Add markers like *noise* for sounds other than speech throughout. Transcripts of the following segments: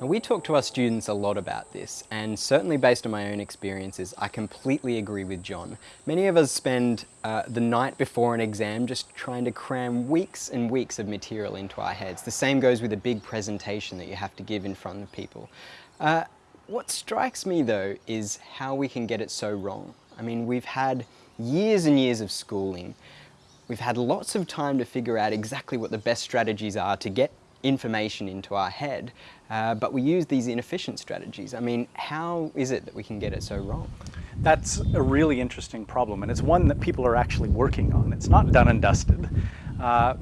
Now, we talk to our students a lot about this, and certainly based on my own experiences, I completely agree with John. Many of us spend uh, the night before an exam just trying to cram weeks and weeks of material into our heads. The same goes with a big presentation that you have to give in front of people. Uh, what strikes me though is how we can get it so wrong. I mean, we've had years and years of schooling. We've had lots of time to figure out exactly what the best strategies are to get information into our head, uh, but we use these inefficient strategies. I mean, how is it that we can get it so wrong? That's a really interesting problem, and it's one that people are actually working on. It's not done and dusted. Uh,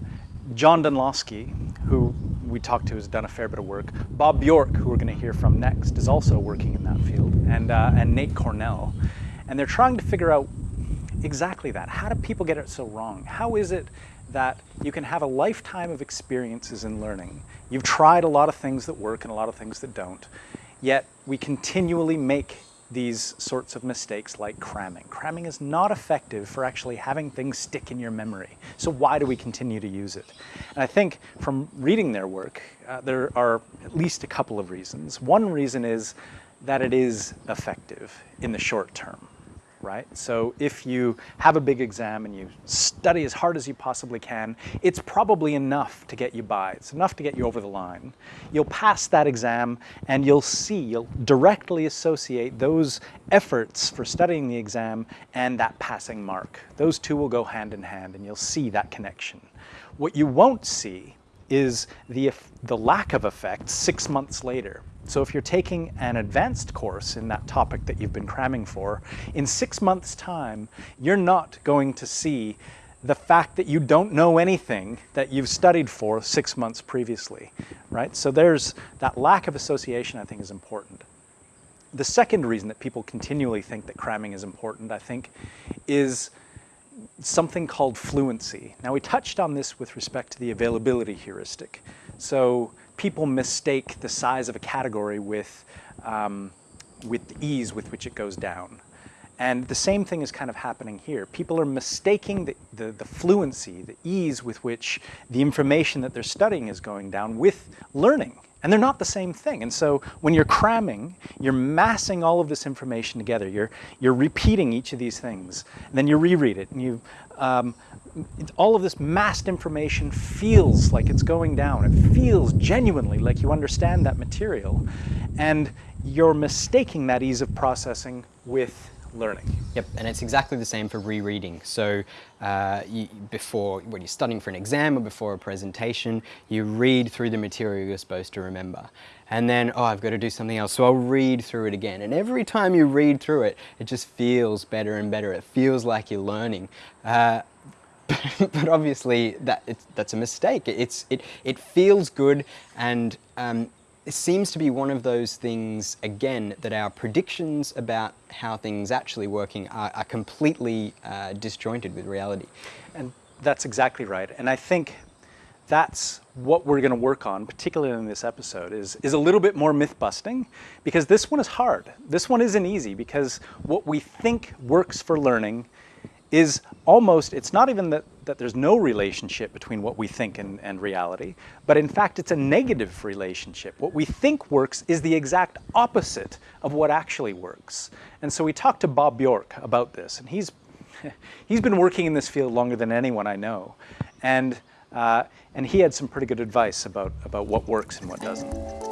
John Dunlosky, who we talked to, has done a fair bit of work. Bob Bjork, who we're going to hear from next, is also working in that field, and, uh, and Nate Kornell. And they're trying to figure out exactly that. How do people get it so wrong? How is it that you can have a lifetime of experiences in learning. You've tried a lot of things that work and a lot of things that don't, yet we continually make these sorts of mistakes like cramming. Cramming is not effective for actually having things stick in your memory. So why do we continue to use it? And I think from reading their work, uh, there are at least a couple of reasons. One reason is that it is effective in the short term right? So if you have a big exam and you study as hard as you possibly can, it's probably enough to get you by. It's enough to get you over the line. You'll pass that exam and you'll see, you'll directly associate those efforts for studying the exam and that passing mark. Those two will go hand in hand and you'll see that connection. What you won't see is the, the lack of effect six months later. So if you're taking an advanced course in that topic that you've been cramming for, in six months time, you're not going to see the fact that you don't know anything that you've studied for six months previously, right? So there's that lack of association I think is important. The second reason that people continually think that cramming is important, I think, is something called fluency. Now we touched on this with respect to the availability heuristic. So people mistake the size of a category with, um, with the ease with which it goes down. And the same thing is kind of happening here. People are mistaking the, the, the, fluency, the ease with which the information that they're studying is going down with learning. And they're not the same thing. And so when you're cramming, you're massing all of this information together. You're, you're repeating each of these things. And then you reread it. And you, um, all of this massed information feels like it's going down. It feels genuinely like you understand that material. And you're mistaking that ease of processing with learning. Yep, and it's exactly the same for rereading. So uh, you, before, when you're studying for an exam or before a presentation, you read through the material you're supposed to remember. And then, oh, I've got to do something else, so I'll read through it again. And every time you read through it, it just feels better and better. It feels like you're learning. Uh, *laughs* but obviously that that's a mistake. It's it it feels good and um, it seems to be one of those things, again, that our predictions about how things actually working are, are completely uh, disjointed with reality. And that's exactly right. And I think that's what we're going to work on, particularly in this episode, is, is a little bit more myth busting because this one is hard. This one isn't easy because what we think works for learning is almost, it's not even that, that there's no relationship between what we think and, and reality, but in fact it's a negative relationship. What we think works is the exact opposite of what actually works. And so we talked to Bob Bjork about this, and he's, *laughs* he's been working in this field longer than anyone I know. And, uh, and he had some pretty good advice about, about what works and what doesn't.